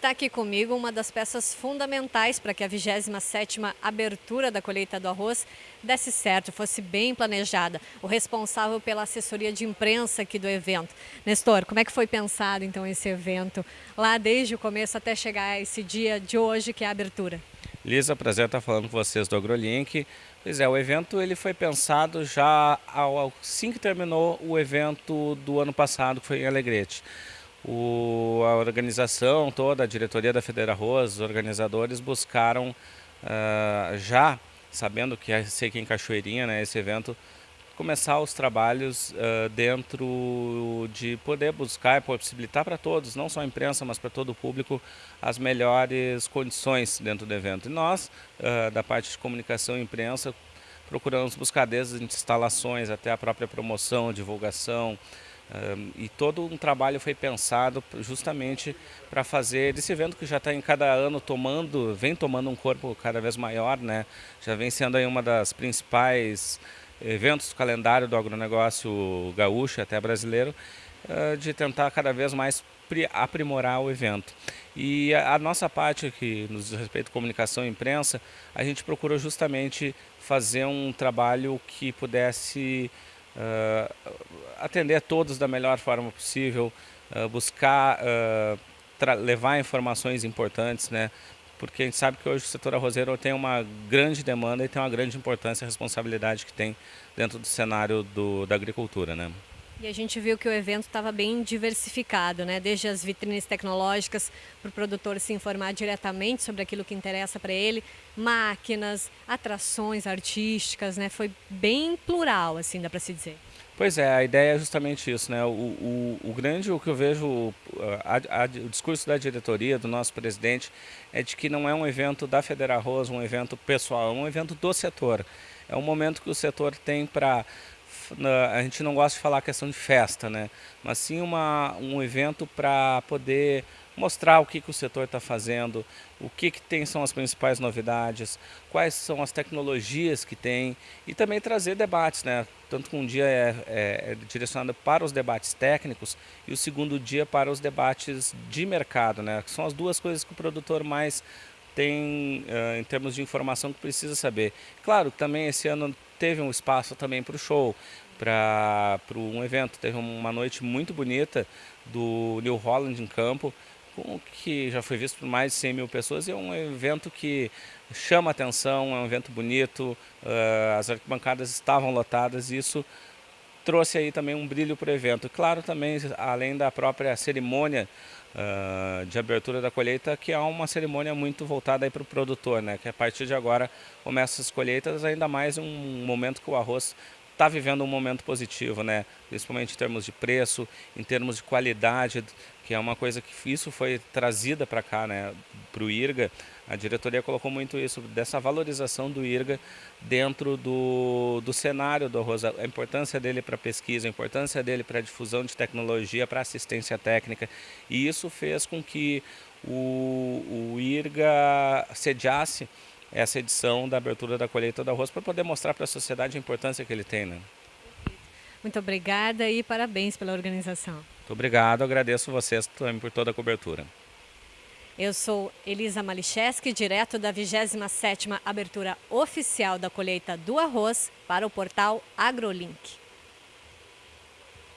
está aqui comigo uma das peças fundamentais para que a 27ª abertura da colheita do arroz desse certo, fosse bem planejada. O responsável pela assessoria de imprensa aqui do evento. Nestor, como é que foi pensado então esse evento, lá desde o começo até chegar a esse dia de hoje que é a abertura? Lisa, prazer estar falando com vocês do AgroLink. Pois é, o evento ele foi pensado já ao, assim que terminou o evento do ano passado, que foi em Alegrete. O, a organização toda, a diretoria da Federa Arroz, os organizadores buscaram uh, já, sabendo que ia ser aqui em Cachoeirinha, né, esse evento, começar os trabalhos uh, dentro de poder buscar e possibilitar para todos, não só a imprensa, mas para todo o público, as melhores condições dentro do evento. E nós, uh, da parte de comunicação e imprensa, procuramos buscar desde instalações até a própria promoção, divulgação, um, e todo um trabalho foi pensado justamente para fazer esse evento que já está em cada ano tomando, vem tomando um corpo cada vez maior, né? Já vem sendo aí uma das principais eventos do calendário do agronegócio gaúcho, até brasileiro, uh, de tentar cada vez mais aprimorar o evento. E a, a nossa parte que nos diz respeito à comunicação e imprensa, a gente procurou justamente fazer um trabalho que pudesse uh, atender todos da melhor forma possível, uh, buscar uh, levar informações importantes, né? porque a gente sabe que hoje o setor arrozeiro tem uma grande demanda e tem uma grande importância e responsabilidade que tem dentro do cenário do, da agricultura. Né? E a gente viu que o evento estava bem diversificado, né? desde as vitrines tecnológicas para o produtor se informar diretamente sobre aquilo que interessa para ele, máquinas, atrações artísticas, né? foi bem plural, assim, dá para se dizer. Pois é, a ideia é justamente isso, né? O, o, o grande, o que eu vejo, a, a, o discurso da diretoria, do nosso presidente, é de que não é um evento da Federa Arroz, um evento pessoal, é um evento do setor. É um momento que o setor tem para a gente não gosta de falar a questão de festa, né? mas sim uma, um evento para poder mostrar o que, que o setor está fazendo, o que, que tem são as principais novidades, quais são as tecnologias que tem e também trazer debates, né? Tanto que um dia é, é, é direcionado para os debates técnicos e o segundo dia para os debates de mercado, né? Que são as duas coisas que o produtor mais tem uh, em termos de informação que precisa saber. Claro, também esse ano teve um espaço também para o show, para um evento. Teve uma noite muito bonita do New Holland em campo, que já foi visto por mais de 100 mil pessoas e é um evento que chama atenção, é um evento bonito, uh, as arquibancadas estavam lotadas e isso trouxe aí também um brilho para o evento. Claro também, além da própria cerimônia uh, de abertura da colheita, que é uma cerimônia muito voltada para o produtor, né? que a partir de agora começa as colheitas, ainda mais um momento que o arroz está vivendo um momento positivo, né? principalmente em termos de preço, em termos de qualidade, que é uma coisa que isso foi trazida para cá, né? para o IRGA. A diretoria colocou muito isso, dessa valorização do IRGA dentro do, do cenário do arroz, a importância dele para pesquisa, a importância dele para difusão de tecnologia, para assistência técnica. E isso fez com que o, o IRGA sediasse essa edição da abertura da colheita do arroz para poder mostrar para a sociedade a importância que ele tem. Né? Muito obrigada e parabéns pela organização. Muito obrigado, agradeço vocês também por toda a cobertura. Eu sou Elisa Malicheski, direto da 27ª abertura oficial da colheita do arroz para o portal AgroLink.